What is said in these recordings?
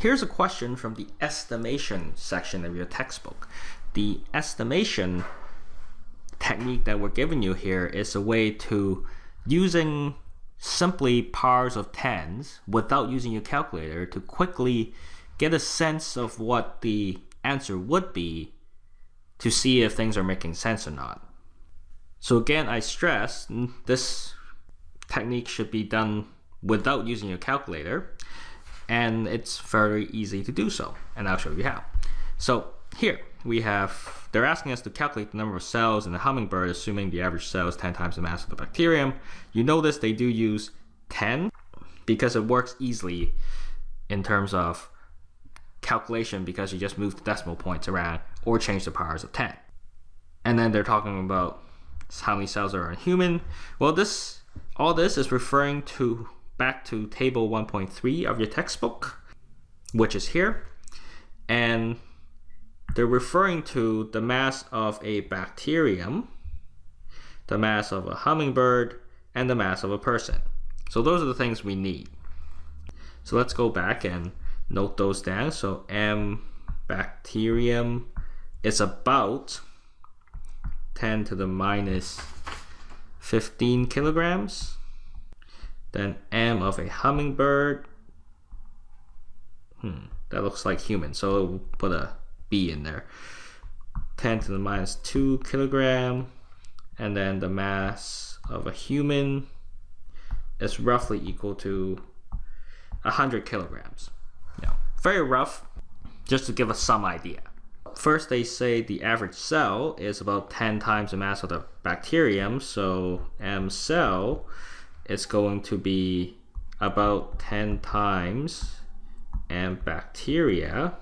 Here's a question from the estimation section of your textbook. The estimation technique that we're giving you here is a way to using simply powers of tens without using your calculator to quickly get a sense of what the answer would be to see if things are making sense or not. So again, I stress this technique should be done without using your calculator and it's very easy to do so and I'll show you how. So here we have, they're asking us to calculate the number of cells in the hummingbird assuming the average cell is 10 times the mass of the bacterium. You notice they do use 10 because it works easily in terms of calculation because you just move the decimal points around or change the powers of 10. And then they're talking about how many cells are in human. Well, this all this is referring to back to table 1.3 of your textbook, which is here. And they're referring to the mass of a bacterium, the mass of a hummingbird, and the mass of a person. So those are the things we need. So let's go back and note those down. So M bacterium is about 10 to the minus 15 kilograms. Then M of a hummingbird. Hmm, that looks like human, so we'll put a B in there. 10 to the minus 2 kilogram. And then the mass of a human is roughly equal to 100 kilograms. Yeah, very rough, just to give us some idea. First, they say the average cell is about 10 times the mass of the bacterium, so M cell is going to be about 10 times and bacteria.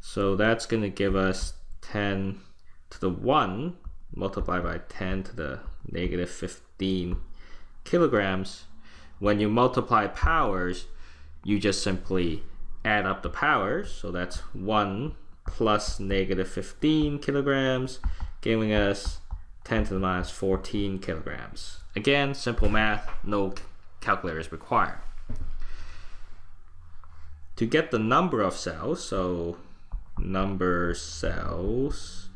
So that's going to give us 10 to the 1 multiplied by 10 to the negative 15 kilograms. When you multiply powers, you just simply add up the powers. So that's 1 plus negative 15 kilograms, giving us 10 to the minus 14 kilograms. Again, simple math, no calculators required. To get the number of cells, so number cells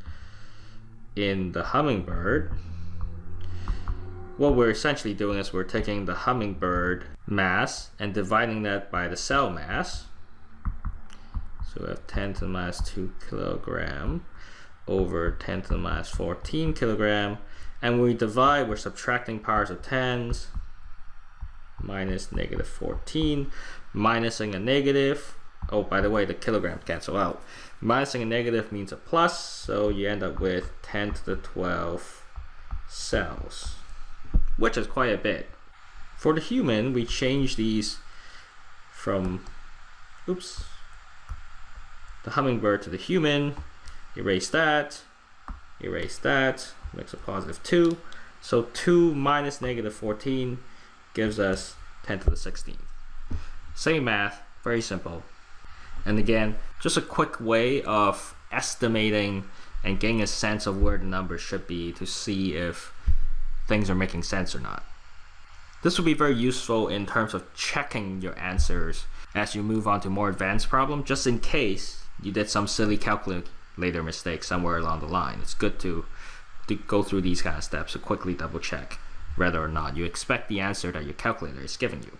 in the hummingbird, what we're essentially doing is we're taking the hummingbird mass and dividing that by the cell mass. So we have 10 to the minus 2 kilogram over 10 to the minus 14 kilogram. And when we divide, we're subtracting powers of 10s minus negative 14, minusing a negative. Oh, by the way, the kilograms cancel out. Minusing a negative means a plus, so you end up with 10 to the 12 cells which is quite a bit. For the human, we change these from, oops, the hummingbird to the human, erase that, erase that, makes a positive 2. So 2 minus negative 14 gives us 10 to the 16th. Same math, very simple. And again, just a quick way of estimating and getting a sense of where the numbers should be to see if things are making sense or not. This will be very useful in terms of checking your answers as you move on to more advanced problem, just in case you did some silly calculator mistake somewhere along the line. It's good to, to go through these kind of steps to quickly double check whether or not you expect the answer that your calculator is giving you.